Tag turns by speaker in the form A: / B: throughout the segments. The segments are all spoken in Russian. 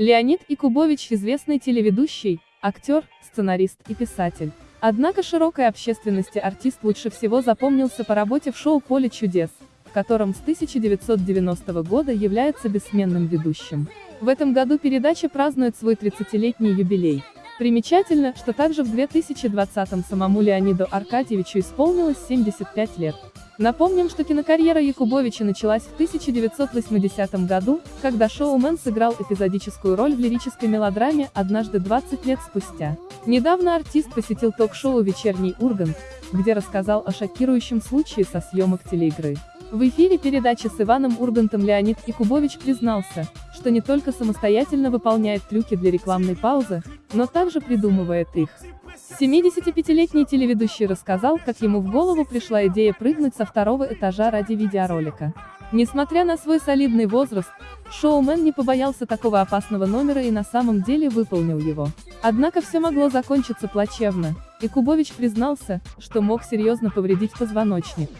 A: Леонид Якубович – известный телеведущий, актер, сценарист и писатель. Однако широкой общественности артист лучше всего запомнился по работе в шоу «Поле чудес», в котором с 1990 года является бессменным ведущим. В этом году передача празднует свой 30-летний юбилей. Примечательно, что также в 2020-м самому Леониду Аркадьевичу исполнилось 75 лет. Напомним, что кинокарьера Якубовича началась в 1980 году, когда шоумен сыграл эпизодическую роль в лирической мелодраме «Однажды 20 лет спустя». Недавно артист посетил ток-шоу «Вечерний Ургант», где рассказал о шокирующем случае со съемок телеигры. В эфире передачи с Иваном Ургантом Леонид Якубович признался, что не только самостоятельно выполняет трюки для рекламной паузы, но также придумывает их. 75-летний телеведущий рассказал, как ему в голову пришла идея прыгнуть со второго этажа ради видеоролика. Несмотря на свой солидный возраст, шоумен не побоялся такого опасного номера и на самом деле выполнил его. Однако все могло закончиться плачевно, и Кубович признался, что мог серьезно повредить позвоночник.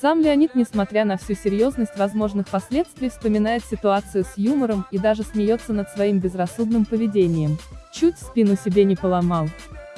A: Сам Леонид, несмотря на всю серьезность возможных последствий, вспоминает ситуацию с юмором и даже смеется над своим безрассудным поведением. Чуть спину себе не поломал.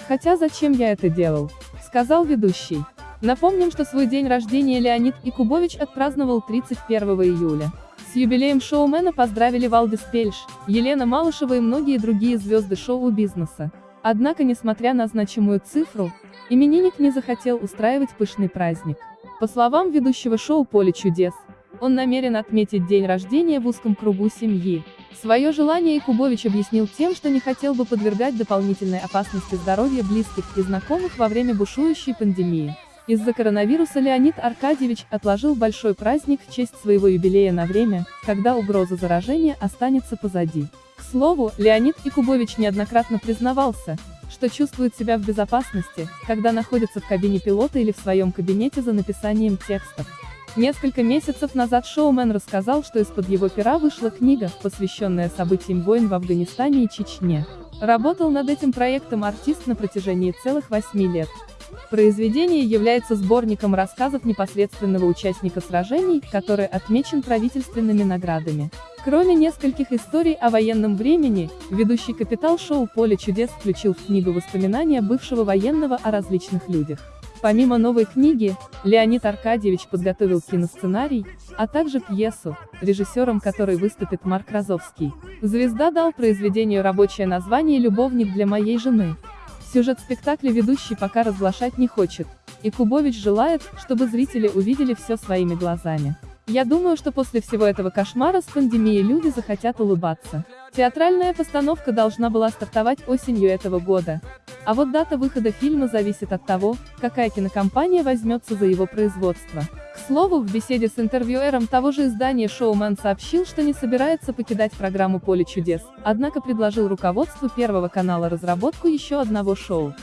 A: Хотя зачем я это делал? Сказал ведущий. Напомним, что свой день рождения Леонид Икубович отпраздновал 31 июля. С юбилеем шоумена поздравили Валдис Пельш, Елена Малышева и многие другие звезды шоу-бизнеса. Однако, несмотря на значимую цифру, именинник не захотел устраивать пышный праздник. По словам ведущего шоу «Поле чудес», он намерен отметить день рождения в узком кругу семьи. Свое желание Якубович объяснил тем, что не хотел бы подвергать дополнительной опасности здоровья близких и знакомых во время бушующей пандемии. Из-за коронавируса Леонид Аркадьевич отложил большой праздник в честь своего юбилея на время, когда угроза заражения останется позади. К слову, Леонид Якубович неоднократно признавался, что чувствует себя в безопасности, когда находится в кабине пилота или в своем кабинете за написанием текстов. Несколько месяцев назад шоумен рассказал, что из-под его пера вышла книга, посвященная событиям войн в Афганистане и Чечне. Работал над этим проектом артист на протяжении целых восьми лет. Произведение является сборником рассказов непосредственного участника сражений, который отмечен правительственными наградами. Кроме нескольких историй о военном времени, ведущий капитал шоу «Поле чудес» включил в книгу воспоминания бывшего военного о различных людях. Помимо новой книги, Леонид Аркадьевич подготовил киносценарий, а также пьесу, режиссером которой выступит Марк Розовский. Звезда дал произведению рабочее название «Любовник для моей жены». Сюжет спектакля ведущий пока разглашать не хочет, и Кубович желает, чтобы зрители увидели все своими глазами. Я думаю, что после всего этого кошмара с пандемией люди захотят улыбаться. Театральная постановка должна была стартовать осенью этого года, а вот дата выхода фильма зависит от того, какая кинокомпания возьмется за его производство. К слову, в беседе с интервьюером того же издания шоумен сообщил, что не собирается покидать программу «Поле чудес», однако предложил руководству Первого канала разработку еще одного шоу.